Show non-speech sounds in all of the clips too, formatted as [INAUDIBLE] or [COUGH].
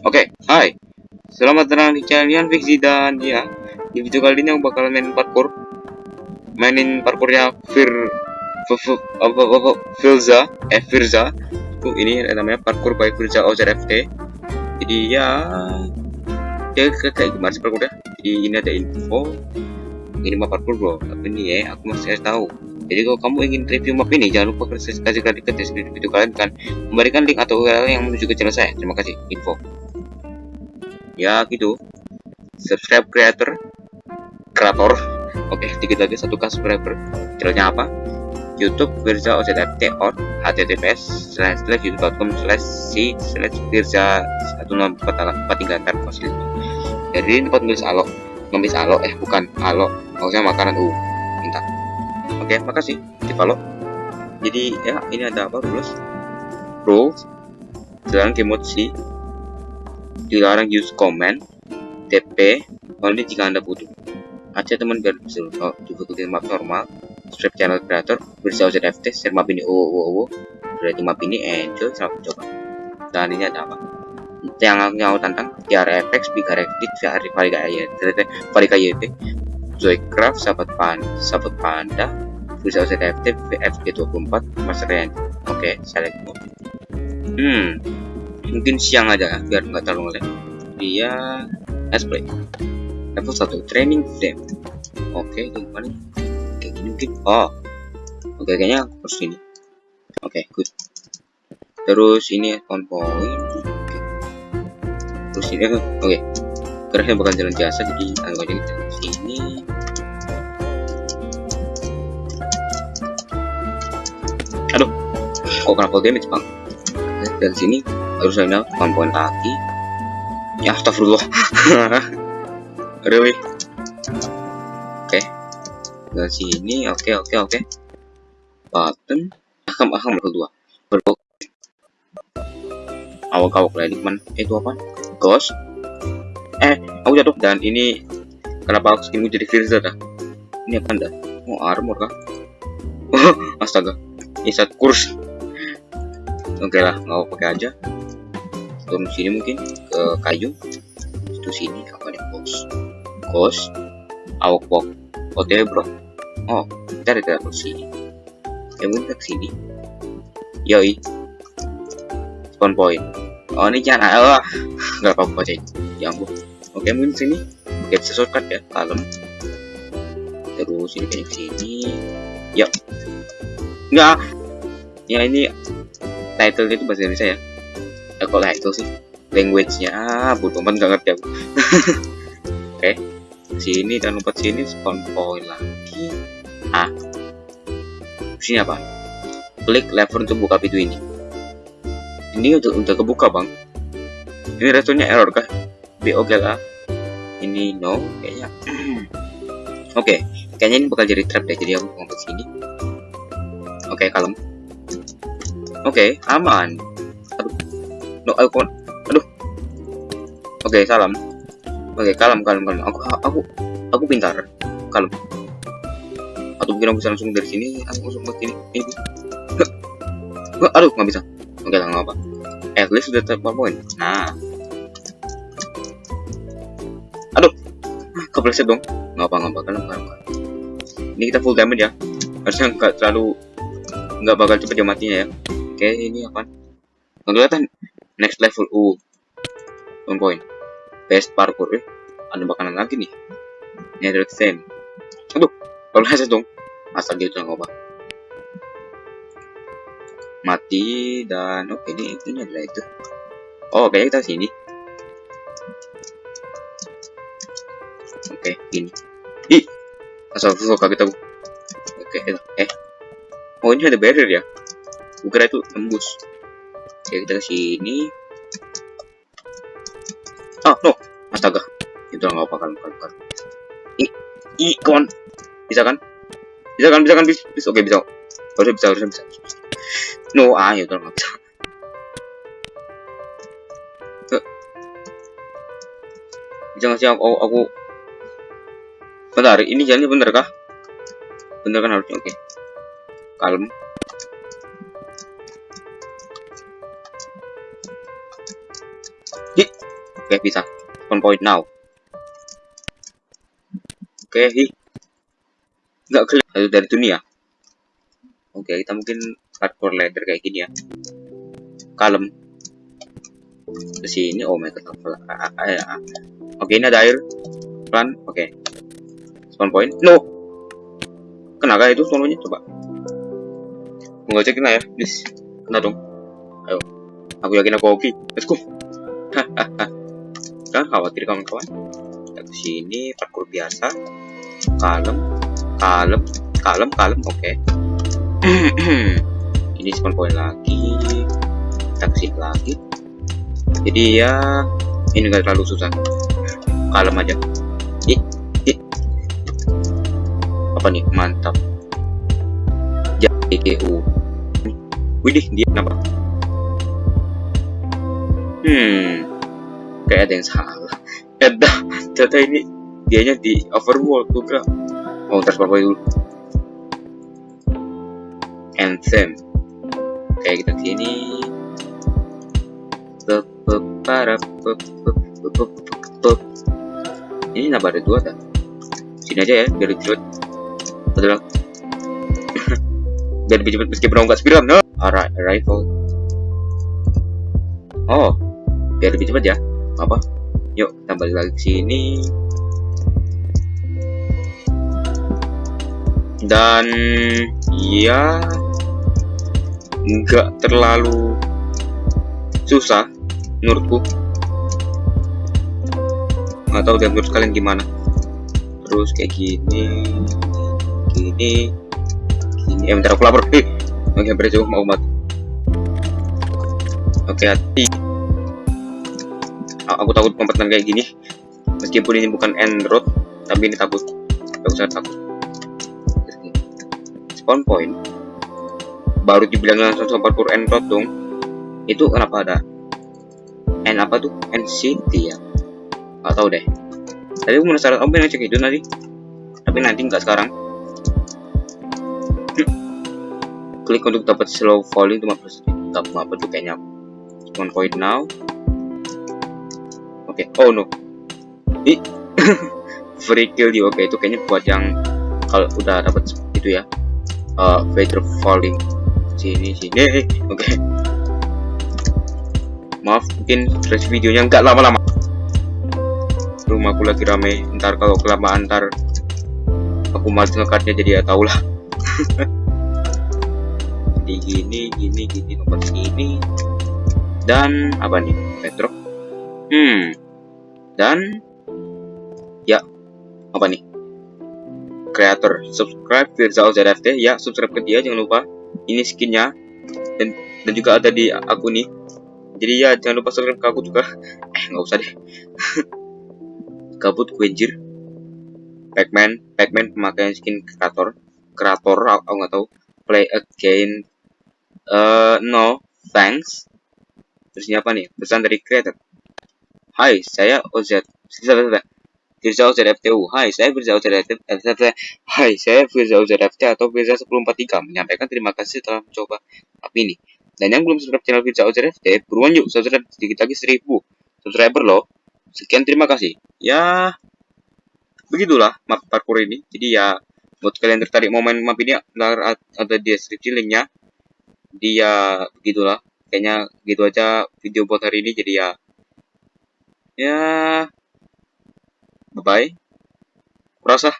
Oke, hai. Selamat datang di channel Fiksi dan ya, di video kali ini aku bakal main parkour. Mainin parkournya Fir apa apa Firza, eh Firza. Ini namanya parkour by Firza OZFT. Jadi ya ya kayak kayak gimana sih parkournya? Jadi ini ada info. Ini map parkour bro, tapi ini ya aku masih kasih tahu. Jadi kalau kamu ingin review map ini, jangan lupa kasih kasih klik ke video kalian kan memberikan link atau URL yang menuju ke channel saya. Terima kasih info ya gitu. Subscribe creator. Kreator oke dikit lagi. Satu k subscriber. Channelnya apa? YouTube Firza OZFT or https slash slash youtube.com slash c slash Firza satu enam empat empat tiga tar fosil jadi ini tempat nulis alo. Nulis alo eh bukan alo. Maksudnya makanan u minta oke makasih. Di follow. Jadi ya ini ada apa rules? Rules. Jalan kemot si dilarang use comment TP only jika anda butuh. Aja teman biar bisa oh, juga ikutin map normal subscribe channel creator bersama ZFT share map ini oh oh oh. Berarti map ini enjoy selamat coba dan ini ada apa? Yang aku tantang TRFX Big Redit VR Varika YT Varika YT Zoycraft sahabat pan sahabat panda bersama ZFT FG24 Master Range. Oke okay, select. Mode hmm mungkin siang aja biar nggak terlalu ngelag dia let's play. Level 1 training frame oke okay, gimana kayak gini mungkin oh. Oke okay, kayaknya harus ini. Oke okay, good. Terus ini spawn point. Terus ini oke. Okay. geraknya bakal jalan biasa jadi anggapnya kita sini. Aduh. Kok kena full damage bang dari sini harus ada poin kaki ya astagfirullah. [LAUGHS] Really oke. Okay. dari sini oke okay, oke okay, oke. Okay. button. Akam akam level dua. Berbo awak awak lagi man eh, itu apa? Ghost. Eh aku jatuh. Dan ini kenapa aku skinmu jadi Firza dah ini apa dah oh armor kah? [LAUGHS] Astaga. Ini saat kurs oke okay lah nggak pakai aja. Turun sini mungkin ke kayu. Itu sini apa nih bos bos awak walk otw bro. Oh kita ada ke sini. Ya mungkin ke sini. Yoi. Spawn point. Oh ini jangan ah nggak apa-apa sih ya ampun. Oke mungkin sini. Oke bisa shortcut ya kalem. Terus ini kayak sini. Ya nggak. Ya ini title itu bahasa Indonesia ya? Ya kok title sih? Language-nya ah, bodoh nggak ngerti aku. [LAUGHS] Oke okay. sini dan lompat sini spawn point lagi. Ah sini apa? Klik lever untuk buka pintu ini. Ini udah udah kebuka bang. Ini responnya error kah? Be oke okay lah ini no kayaknya. [CLEARS THROAT] Oke okay. kayaknya ini bakal jadi trap deh. Jadi aku lompat sini. Oke okay, kalem oke okay, aman. Aduh. No aku aduh. Oke okay, salam oke okay, kalem kalem kalem. Aku aku aku pintar. Kalem. Atau mungkin aku bisa langsung dari sini aku langsung ke sini ini. Aduh nggak bisa. Oke okay, nggak apa at least sudah terpakai poin. Nah. Aduh. Kepleset dong. Nggak apa nggak apa kalem kalem. Ini kita full damage ya. Harusnya nggak terlalu nggak bakal cepet dia matinya ya oke ini apa? Kelihatan next level u one point. Best parkour eh. Ada makanan lagi nih. Nether same aduh kalau headset dong asal gitu nggak apa mati dan oke okay, ini ini adalah itu. Oh kayaknya kita sini. Oke ini. Ih asal full kaget aku oke okay, eh. Oh ini ada barrier ya Bukan itu tembus. Oke kita ke sini. Oh no. Astaga. Itu nggak apa kan kan kan i i kawan bisa kan? Bisa kan? Bisa kan bisa, bisa. oke bisa. Harusnya bisa harusnya bisa. No ah ya udah nggak bisa. Bisa nggak sih aku, aku bentar ini jalannya bener kah? Bener kan harusnya? Oke. Okay. kalem Oke, bisa. Spawn point now. Oke, hi. Nggak kelihatan dari dunia. Oke, kita mungkin hardcore ladder kayak gini ya. Kalem. Ke sini, oh my god. Oke, ini ada air. Pelan, oke. Spawn point. No! Kena kah itu spawn pointnya? Coba. Mau cek kena ya, please. Kena dong. Ayo. Aku yakin aku oke. Let's go. [LAUGHS] Jangan khawatir kawan-kawan. Kita ke sini parkour biasa. Kalem, kalem, kalem, kalem. Oke. [CLEARS THROAT] ini spawn point lagi. Kita ke lagi. Jadi ya ini enggak terlalu susah. Kalem aja. Ih, ih. Apa nih? Mantap. JKU. Widih, dia kenapa? Hmm, kayak ada yang salah. Ya dah, ternyata ini dianya di overworld kira. Oh, ntar apa dulu. Anthem. Kayak kita sini. Ini nambah ada dua dah. Sini aja ya, biar lebih cepet. Betul. [LAUGHS] biar lebih cepet meskipun nggak spiral. No. Rifle. Oh, biar lebih cepat ya. Apa? Yuk, kita balik lagi ke sini. Dan ya nggak terlalu susah menurutku. Nggak tahu deh menurut kalian gimana. Terus kayak gini, gini, gini. Eh, bentar aku lapar. Eh, oke, berjauh mau mati. Oke, hati aku takut kompeten kayak gini. Meskipun ini bukan end road tapi ini takut. Aku sangat takut. Spawn point. Baru dibilang langsung sama parkour end road dong. Itu kenapa ada? End apa tuh? End city ya? Nggak tahu deh. Tapi aku penasaran om pengen cek itu nanti. Tapi nanti nggak sekarang. Klik untuk dapat slow falling itu apa tuh kayaknya. Spawn point now Oke, oh no. Ih, [LAUGHS] free kill di oke okay, itu kayaknya buat yang kalau udah dapat itu ya. Uh, falling sini sini. [LAUGHS] Oke. Okay. Maaf, mungkin stretch videonya nggak lama-lama. Rumahku lagi rame. Ntar kalau kelamaan ntar aku males ngekatnya jadi ya tau lah. jadi [LAUGHS] gini, gini, gini, nomor sini. Dan apa nih? Petro Hmm. Dan ya apa nih? Creator subscribe Firza ZFT ya subscribe ke dia jangan lupa. Ini skinnya dan dan juga ada di aku nih. Jadi ya jangan lupa subscribe ke aku juga. [LAUGHS] Eh nggak usah deh. [LAUGHS] Kabut Quenjir. Pacman, Pacman pemakaian skin kreator, kreator aku nggak tahu. Play again. Uh, no, thanks. Terus ini apa nih? Pesan dari creator. Hai, saya OZ. Firza OZFTU. Hai, saya Firza OZFT. Hai, saya Firza OZFT atau Firza 1043 menyampaikan terima kasih telah mencoba app ini. Dan yang belum subscribe channel Firza OZFT, buruan yuk subscribe sedikit lagi 1000 subscriber loh. Sekian terima kasih. Ya, begitulah map parkour ini. Jadi ya, buat kalian tertarik mau main map ini, ada di deskripsi linknya. Dia begitulah. Kayaknya gitu aja video buat hari ini. Jadi ya, ya. Bye bye kurasa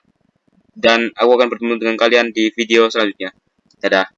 dan aku akan bertemu dengan kalian di video selanjutnya. Dadah